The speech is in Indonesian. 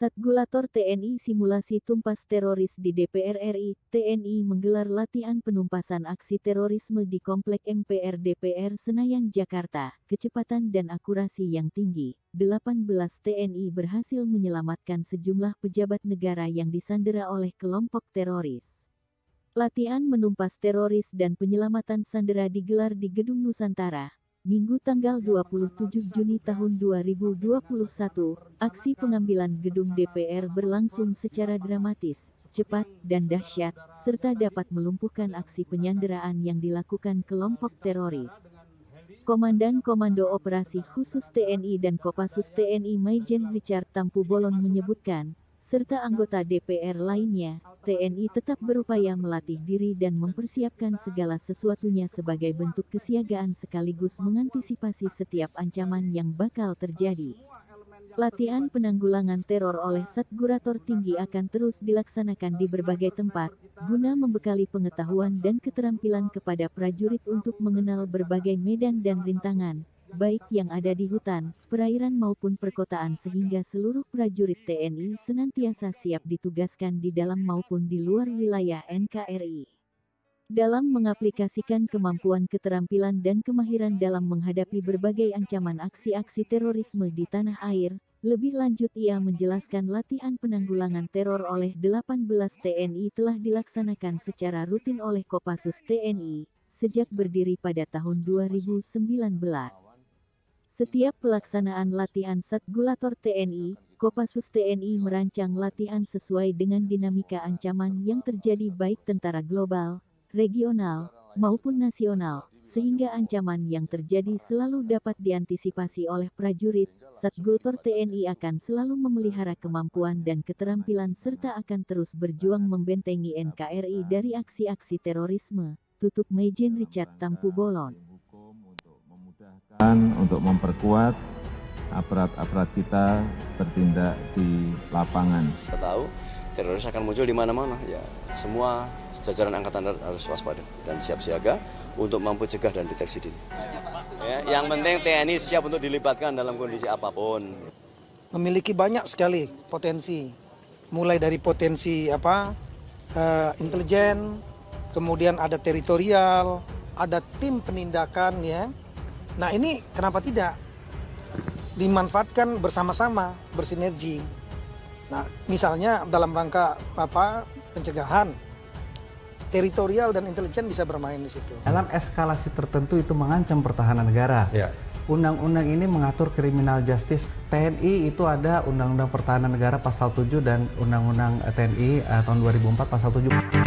Satgulator TNI Simulasi Tumpas Teroris di DPR RI, TNI menggelar latihan penumpasan aksi terorisme di Komplek MPR DPR Senayan, Jakarta. Kecepatan dan akurasi yang tinggi, 18 TNI berhasil menyelamatkan sejumlah pejabat negara yang disandera oleh kelompok teroris. Latihan menumpas teroris dan penyelamatan sandera digelar di Gedung Nusantara, Minggu tanggal 27 Juni tahun 2021, aksi pengambilan gedung DPR berlangsung secara dramatis, cepat, dan dahsyat, serta dapat melumpuhkan aksi penyanderaan yang dilakukan kelompok teroris. Komandan Komando Operasi Khusus TNI dan Kopassus TNI Maijen Richard Tampu Bolon menyebutkan, serta anggota DPR lainnya, TNI tetap berupaya melatih diri dan mempersiapkan segala sesuatunya sebagai bentuk kesiagaan sekaligus mengantisipasi setiap ancaman yang bakal terjadi. Latihan penanggulangan teror oleh Satgurator Tinggi akan terus dilaksanakan di berbagai tempat, guna membekali pengetahuan dan keterampilan kepada prajurit untuk mengenal berbagai medan dan rintangan, baik yang ada di hutan, perairan maupun perkotaan sehingga seluruh prajurit TNI senantiasa siap ditugaskan di dalam maupun di luar wilayah NKRI. Dalam mengaplikasikan kemampuan keterampilan dan kemahiran dalam menghadapi berbagai ancaman aksi-aksi terorisme di tanah air, lebih lanjut ia menjelaskan latihan penanggulangan teror oleh 18 TNI telah dilaksanakan secara rutin oleh Kopassus TNI, sejak berdiri pada tahun 2019. Setiap pelaksanaan latihan Satgulator TNI, Kopassus TNI merancang latihan sesuai dengan dinamika ancaman yang terjadi baik tentara global, regional, maupun nasional, sehingga ancaman yang terjadi selalu dapat diantisipasi oleh prajurit. Satgulator TNI akan selalu memelihara kemampuan dan keterampilan serta akan terus berjuang membentengi NKRI dari aksi-aksi terorisme. Tutup Mejen Richard Tampu Bolon untuk memperkuat aparat-aparat kita bertindak di lapangan. Kita tahu teroris akan muncul di mana-mana. Ya, semua jajaran angkatan darat harus waspada dan siap siaga untuk mampu cegah dan deteksi dini. Ya, yang penting TNI siap untuk dilibatkan dalam kondisi apa pun. Memiliki banyak sekali potensi, mulai dari potensi apa uh, intelijen, kemudian ada teritorial, ada tim penindakan ya, Nah ini kenapa tidak dimanfaatkan bersama-sama bersinergi. Nah misalnya dalam rangka apa pencegahan teritorial dan intelijen bisa bermain di situ. Dalam eskalasi tertentu itu mengancam pertahanan negara. Ya. Undang-undang ini mengatur kriminal justice TNI itu ada Undang-Undang Pertahanan Negara pasal 7 dan Undang-Undang TNI uh, tahun 2004 pasal 7.